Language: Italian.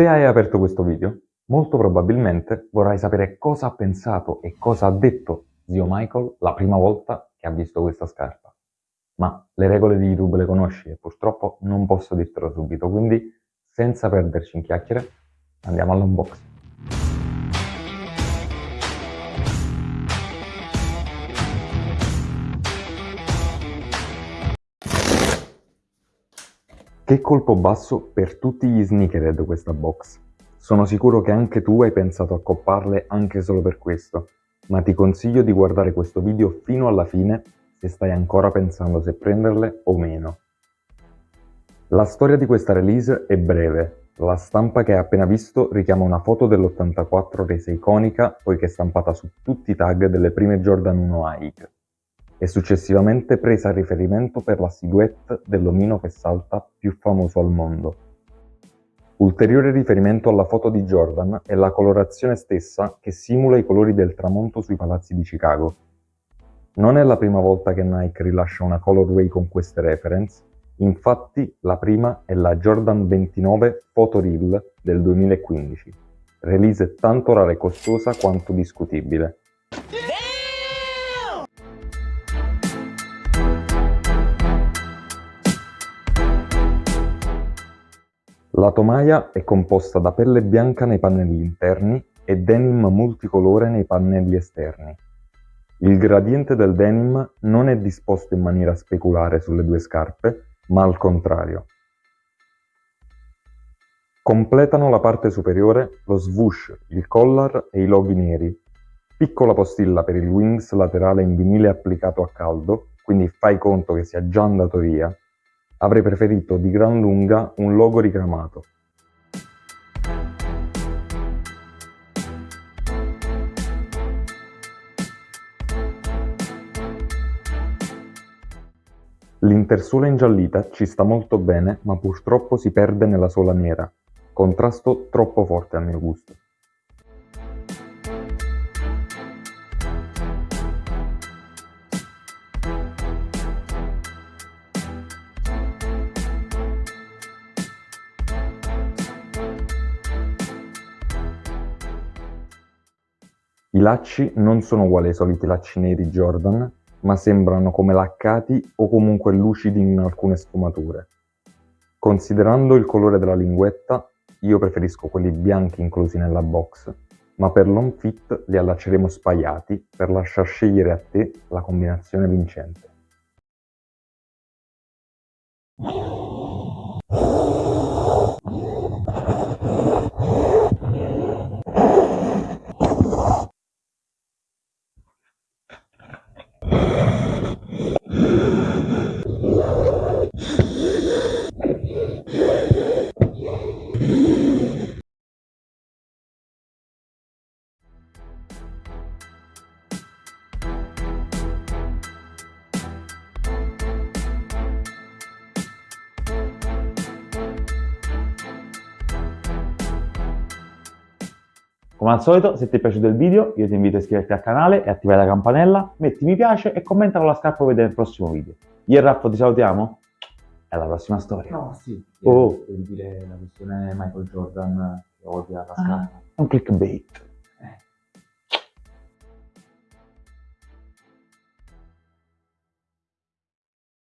Se hai aperto questo video, molto probabilmente vorrai sapere cosa ha pensato e cosa ha detto zio Michael la prima volta che ha visto questa scarpa. Ma le regole di YouTube le conosci e purtroppo non posso dirtelo subito, quindi senza perderci in chiacchiere andiamo all'unboxing. Che colpo basso per tutti gli sneakerhead questa box. Sono sicuro che anche tu hai pensato a copparle anche solo per questo, ma ti consiglio di guardare questo video fino alla fine se stai ancora pensando se prenderle o meno. La storia di questa release è breve, la stampa che hai appena visto richiama una foto dell'84 resa iconica poiché stampata su tutti i tag delle prime Jordan 1 Hike e successivamente presa a riferimento per la silhouette dell'omino che salta più famoso al mondo. Ulteriore riferimento alla foto di Jordan è la colorazione stessa che simula i colori del tramonto sui palazzi di Chicago. Non è la prima volta che Nike rilascia una colorway con queste reference, infatti la prima è la Jordan 29 Photo Reel del 2015, release tanto rara e costosa quanto discutibile. La tomaia è composta da pelle bianca nei pannelli interni e denim multicolore nei pannelli esterni. Il gradiente del denim non è disposto in maniera speculare sulle due scarpe, ma al contrario. Completano la parte superiore lo swoosh, il collar e i loghi neri. Piccola postilla per il wings laterale in vinile applicato a caldo, quindi fai conto che sia già andato via, Avrei preferito di gran lunga un logo ricamato. L'intersuola ingiallita ci sta molto bene, ma purtroppo si perde nella suola nera. Contrasto troppo forte a mio gusto. I lacci non sono uguali ai soliti lacci neri Jordan, ma sembrano come laccati o comunque lucidi in alcune sfumature. Considerando il colore della linguetta, io preferisco quelli bianchi inclusi nella box, ma per l'on fit li allacceremo spaiati per lasciar scegliere a te la combinazione vincente. Come al solito, se ti è piaciuto il video, io ti invito a iscriverti al canale e attivare la campanella, metti mi piace e commenta con la scarpa per vedere il prossimo video. Io e Raffo ti salutiamo e alla prossima storia. No, sì. Oh. Per dire la questione Michael Jordan che odia la Ah, scarpa. è un clickbait.